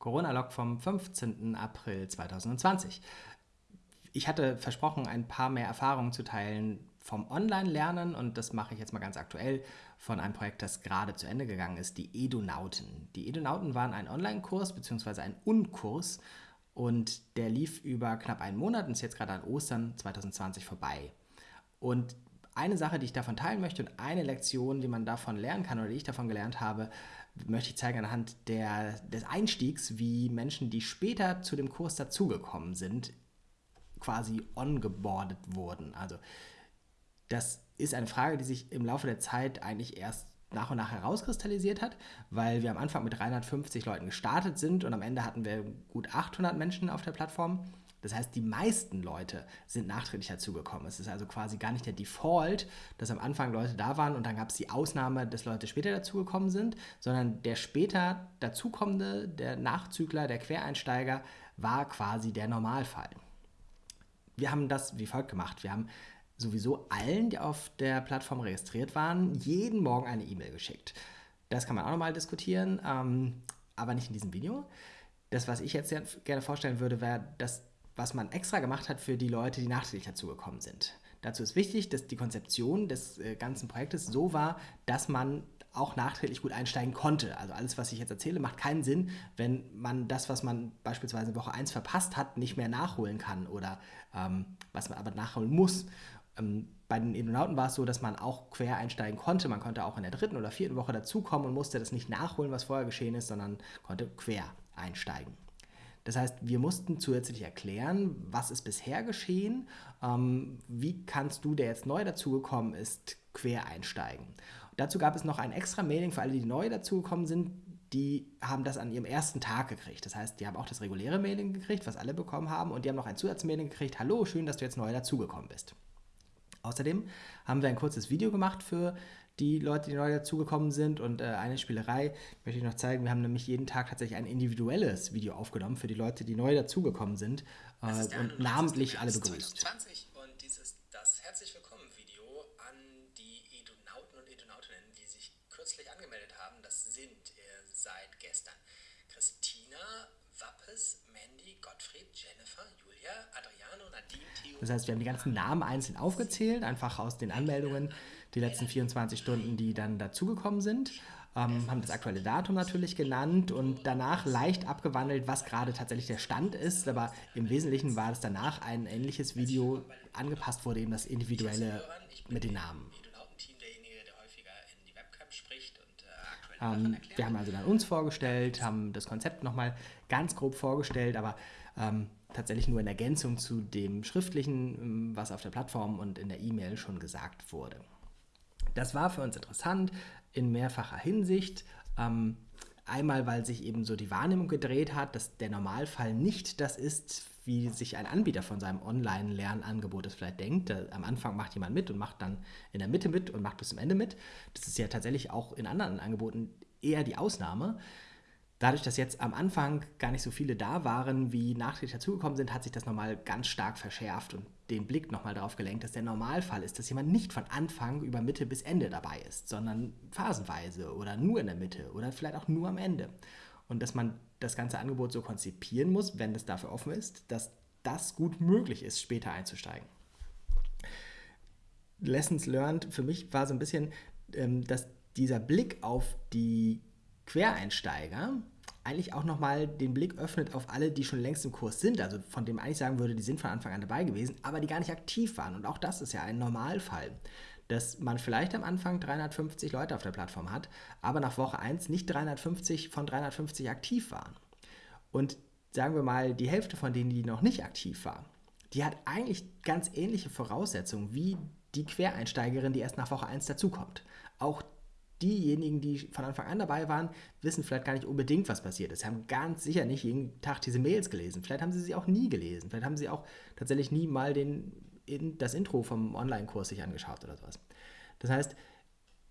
Corona-Log vom 15. April 2020. Ich hatte versprochen, ein paar mehr Erfahrungen zu teilen vom Online-Lernen und das mache ich jetzt mal ganz aktuell von einem Projekt, das gerade zu Ende gegangen ist, die Edunauten. Die Edunauten waren ein Online-Kurs bzw. ein Unkurs und der lief über knapp einen Monat und ist jetzt gerade an Ostern 2020 vorbei. Und eine Sache, die ich davon teilen möchte und eine Lektion, die man davon lernen kann oder die ich davon gelernt habe, möchte ich zeigen anhand der, des Einstiegs, wie Menschen, die später zu dem Kurs dazugekommen sind, quasi ongeboardet wurden. Also das ist eine Frage, die sich im Laufe der Zeit eigentlich erst nach und nach herauskristallisiert hat, weil wir am Anfang mit 350 Leuten gestartet sind und am Ende hatten wir gut 800 Menschen auf der Plattform. Das heißt, die meisten Leute sind nachträglich dazugekommen. Es ist also quasi gar nicht der Default, dass am Anfang Leute da waren und dann gab es die Ausnahme, dass Leute später dazugekommen sind, sondern der später dazukommende, der Nachzügler, der Quereinsteiger war quasi der Normalfall. Wir haben das wie folgt gemacht. Wir haben sowieso allen, die auf der Plattform registriert waren, jeden Morgen eine E-Mail geschickt. Das kann man auch nochmal diskutieren, ähm, aber nicht in diesem Video. Das, was ich jetzt gerne vorstellen würde, wäre das was man extra gemacht hat für die Leute, die nachträglich dazugekommen sind. Dazu ist wichtig, dass die Konzeption des äh, ganzen Projektes so war, dass man auch nachträglich gut einsteigen konnte. Also alles, was ich jetzt erzähle, macht keinen Sinn, wenn man das, was man beispielsweise in Woche 1 verpasst hat, nicht mehr nachholen kann oder ähm, was man aber nachholen muss. Ähm, bei den Edonauten war es so, dass man auch quer einsteigen konnte. Man konnte auch in der dritten oder vierten Woche dazukommen und musste das nicht nachholen, was vorher geschehen ist, sondern konnte quer einsteigen. Das heißt, wir mussten zusätzlich erklären, was ist bisher geschehen, ähm, wie kannst du, der jetzt neu dazugekommen ist, quer einsteigen. Dazu gab es noch ein extra Mailing für alle, die neu dazugekommen sind, die haben das an ihrem ersten Tag gekriegt. Das heißt, die haben auch das reguläre Mailing gekriegt, was alle bekommen haben, und die haben noch ein Zusatzmailing gekriegt, hallo, schön, dass du jetzt neu dazugekommen bist. Außerdem haben wir ein kurzes Video gemacht für die Leute, die neu dazugekommen sind. Und äh, eine Spielerei möchte ich noch zeigen. Wir haben nämlich jeden Tag tatsächlich ein individuelles Video aufgenommen für die Leute, die neu dazugekommen sind äh, und namentlich alle begrüßt. 2020 und dies ist das herzlich willkommen Video an die Edonauten und Edonautinnen, die sich kürzlich angemeldet haben. Das sind äh, seit gestern Christina, Wappes, Gottfried, Jennifer, Julia, Adriano, Nadine, Theo. Das heißt, wir haben die ganzen Namen einzeln aufgezählt, einfach aus den Anmeldungen die letzten 24 Stunden, die dann dazugekommen sind. Ähm, haben das aktuelle Datum natürlich genannt und danach leicht abgewandelt, was gerade tatsächlich der Stand ist. Aber im Wesentlichen war es danach ein ähnliches Video, angepasst wurde eben das Individuelle mit den Namen. Ähm, wir haben also dann uns vorgestellt, haben das Konzept nochmal ganz grob vorgestellt, aber ähm, tatsächlich nur in Ergänzung zu dem Schriftlichen, ähm, was auf der Plattform und in der E-Mail schon gesagt wurde. Das war für uns interessant in mehrfacher Hinsicht. Ähm, einmal, weil sich eben so die Wahrnehmung gedreht hat, dass der Normalfall nicht das ist, wie sich ein Anbieter von seinem Online-Lernangebot es vielleicht denkt. Am Anfang macht jemand mit und macht dann in der Mitte mit und macht bis zum Ende mit. Das ist ja tatsächlich auch in anderen Angeboten eher die Ausnahme. Dadurch, dass jetzt am Anfang gar nicht so viele da waren, wie nachträglich dazugekommen sind, hat sich das nochmal ganz stark verschärft und den Blick nochmal darauf gelenkt, dass der Normalfall ist, dass jemand nicht von Anfang über Mitte bis Ende dabei ist, sondern phasenweise oder nur in der Mitte oder vielleicht auch nur am Ende. Und dass man das ganze Angebot so konzipieren muss, wenn es dafür offen ist, dass das gut möglich ist, später einzusteigen. Lessons learned für mich war so ein bisschen, ähm, dass dieser Blick auf die Quereinsteiger eigentlich auch nochmal den Blick öffnet auf alle, die schon längst im Kurs sind, also von dem eigentlich sagen würde, die sind von Anfang an dabei gewesen, aber die gar nicht aktiv waren. Und auch das ist ja ein Normalfall, dass man vielleicht am Anfang 350 Leute auf der Plattform hat, aber nach Woche 1 nicht 350 von 350 aktiv waren. Und sagen wir mal, die Hälfte von denen, die noch nicht aktiv war, die hat eigentlich ganz ähnliche Voraussetzungen wie die Quereinsteigerin, die erst nach Woche 1 dazukommt. Auch diejenigen, die von Anfang an dabei waren, wissen vielleicht gar nicht unbedingt, was passiert ist. Sie haben ganz sicher nicht jeden Tag diese Mails gelesen. Vielleicht haben sie sie auch nie gelesen. Vielleicht haben sie auch tatsächlich nie mal den, das Intro vom Online-Kurs sich angeschaut oder sowas. Das heißt,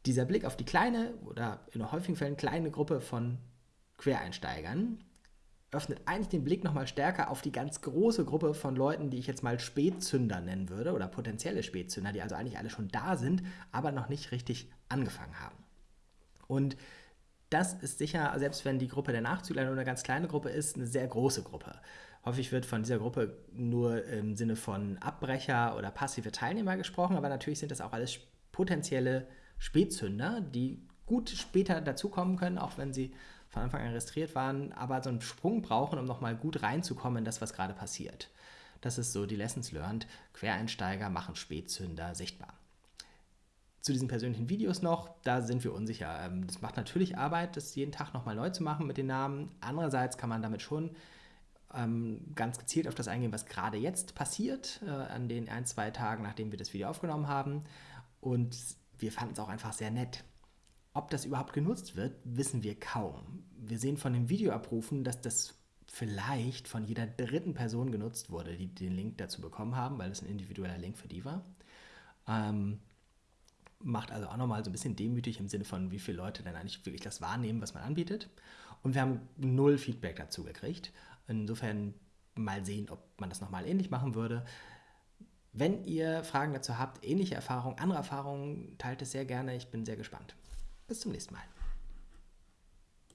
dieser Blick auf die kleine oder in häufigen Fällen kleine Gruppe von Quereinsteigern öffnet eigentlich den Blick nochmal stärker auf die ganz große Gruppe von Leuten, die ich jetzt mal Spätzünder nennen würde oder potenzielle Spätzünder, die also eigentlich alle schon da sind, aber noch nicht richtig angefangen haben. Und das ist sicher, selbst wenn die Gruppe der Nachzügler nur eine ganz kleine Gruppe ist, eine sehr große Gruppe. Häufig wird von dieser Gruppe nur im Sinne von Abbrecher oder passive Teilnehmer gesprochen, aber natürlich sind das auch alles potenzielle Spätzünder, die gut später dazukommen können, auch wenn sie von Anfang an registriert waren, aber so einen Sprung brauchen, um nochmal gut reinzukommen in das, was gerade passiert. Das ist so die Lessons learned. Quereinsteiger machen Spätzünder sichtbar. Zu diesen persönlichen Videos noch, da sind wir unsicher. Ähm, das macht natürlich Arbeit, das jeden Tag nochmal neu zu machen mit den Namen. Andererseits kann man damit schon ähm, ganz gezielt auf das eingehen, was gerade jetzt passiert, äh, an den ein, zwei Tagen, nachdem wir das Video aufgenommen haben. Und wir fanden es auch einfach sehr nett. Ob das überhaupt genutzt wird, wissen wir kaum. Wir sehen von den Videoabrufen, dass das vielleicht von jeder dritten Person genutzt wurde, die den Link dazu bekommen haben, weil es ein individueller Link für die war. Ähm, macht also auch nochmal so ein bisschen demütig im Sinne von, wie viele Leute denn eigentlich wirklich das wahrnehmen, was man anbietet. Und wir haben null Feedback dazu gekriegt. Insofern mal sehen, ob man das nochmal ähnlich machen würde. Wenn ihr Fragen dazu habt, ähnliche Erfahrungen, andere Erfahrungen, teilt es sehr gerne. Ich bin sehr gespannt. Bis zum nächsten Mal.